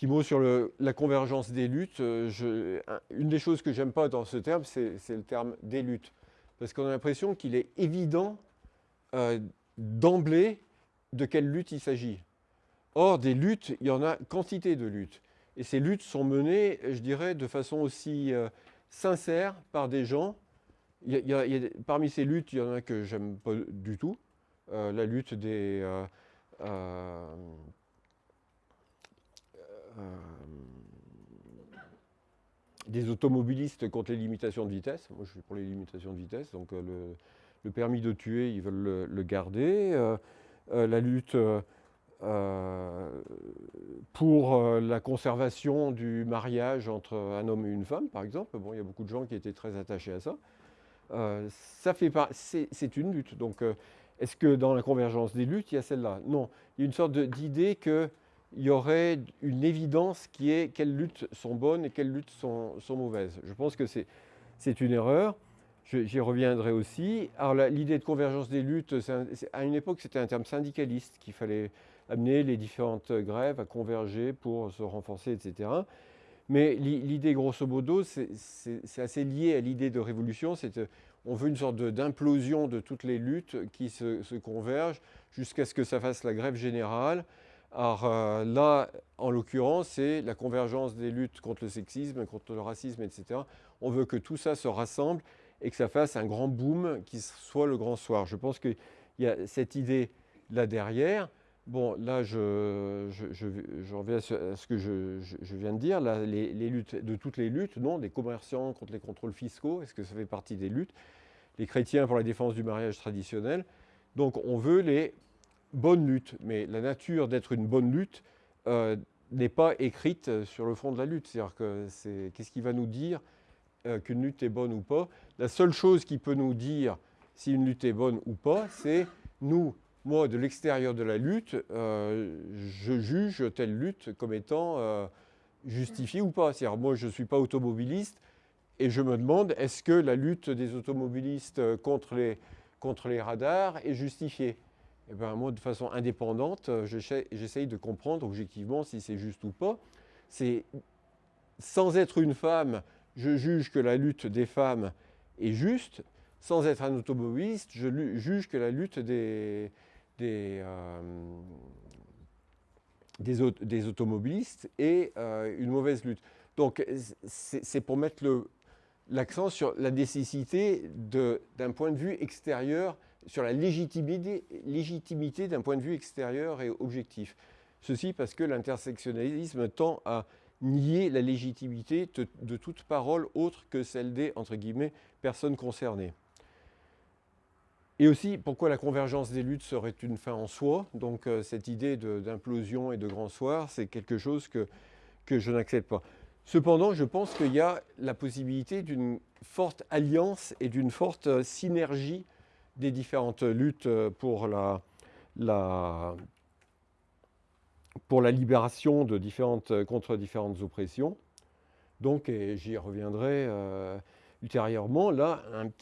Petit mot sur le- la convergence des luttes. Euh, une des choses que j'aime pas dans ce terme, c'est le terme des luttes. Parce qu'on a l'impression qu'il est évident euh, d'emblée de quelle lutte il s'agit. Or, des luttes, il y en a quantité de luttes. Et ces luttes sont menées, je dirais, de façon aussi euh, sincère par des gens. Parmi ces luttes, il y en a que j'aime pas du tout. La lutte des, des automobilistes contre les limitations de vitesse. Moi, je suis pour les limitations de vitesse. Donc, euh, le, permis de tuer, ils veulent le, garder. Euh, euh, la lutte euh, euh, pour euh, la conservation du mariage entre un homme et une femme, par exemple. Bon, il y a beaucoup de gens qui étaient très attachés à ça. Euh, ça fait c'est une lutte. Donc, euh, est-ce que dans la convergence des luttes, il y a celle-là? Non. Il y a une sorte d'idée qu'il y aurait une évidence qui est quelles luttes sont bonnes et quelles luttes sont, mauvaises. Je pense que c'est une erreur. J'y reviendrai aussi. Alors, l'idée de convergence des luttes, à une époque, c'était un terme syndicaliste qu'il fallait amener les différentes grèves à converger pour se renforcer, etc. Mais l'i- l'idée, grosso modo, c'est assez lié à l'idée de révolution. On veut une sorte d'implosion de, toutes les luttes qui se convergent jusqu'à ce que ça fasse la grève générale. Alors euh, là, en l'occurrence, c'est la convergence des luttes contre le sexisme, contre le racisme, etc. On veut que tout ça se rassemble et que ça fasse un grand boom qui soit le grand soir. Je pense qu'il y a cette idée là derrière. Bon, là, je, je, je, reviens à ce, que je viens de dire. Là, les, les luttes, de toutes les luttes, non, des commerçants contre les contrôles fiscaux, est-ce que ça fait partie des luttes? Les chrétiens pour la défense du mariage traditionnel. Donc, on veut les bonnes luttes. Mais la nature d'être une bonne lutte euh, n'est pas écrite sur le front de la lutte. C'est-à-dire que qu'est-ce qui va nous dire euh, qu'une lutte est bonne ou pas? La seule chose qui peut nous dire si une lutte est bonne ou pas, c'est nous, moi, de l'extérieur de la lutte, euh, je juge telle lutte comme étant euh, justifiée ou pas. C'est-à-dire, moi, je ne suis pas automobiliste et je me demande, est-ce que la lutte des automobilistes euh, contre les, contre les radars est justifiée? Eh bien, moi, de façon indépendante, euh, j'essaye de comprendre objectivement si c'est juste ou pas. C'est sans être une femme, je juge que la lutte des femmes est juste. Sans être un automobiliste, je juge que la lutte des, des, euh, des, des automobilistes est euh, une mauvaise lutte. Donc, c'est pour mettre l'accent sur la nécessité d'un point de vue extérieur, sur la légitimité, légitimité d'un point de vue extérieur et objectif. Ceci parce que l'intersectionnalisme tend à nier la légitimité de, toute parole autre que celle des, entre guillemets, personnes concernées. Et aussi, pourquoi la convergence des luttes serait une fin en soi? Donc, euh, cette idée d'implosion et de grand soir, c'est quelque chose que, que je n'accepte pas. Cependant, je pense qu'il y a la possibilité d'une forte alliance et d'une forte euh, synergie des différentes luttes euh, pour la, la- pour la libération de différentes, euh, contre différentes oppressions. Donc, et j'y reviendrai euh, ultérieurement, là, un petit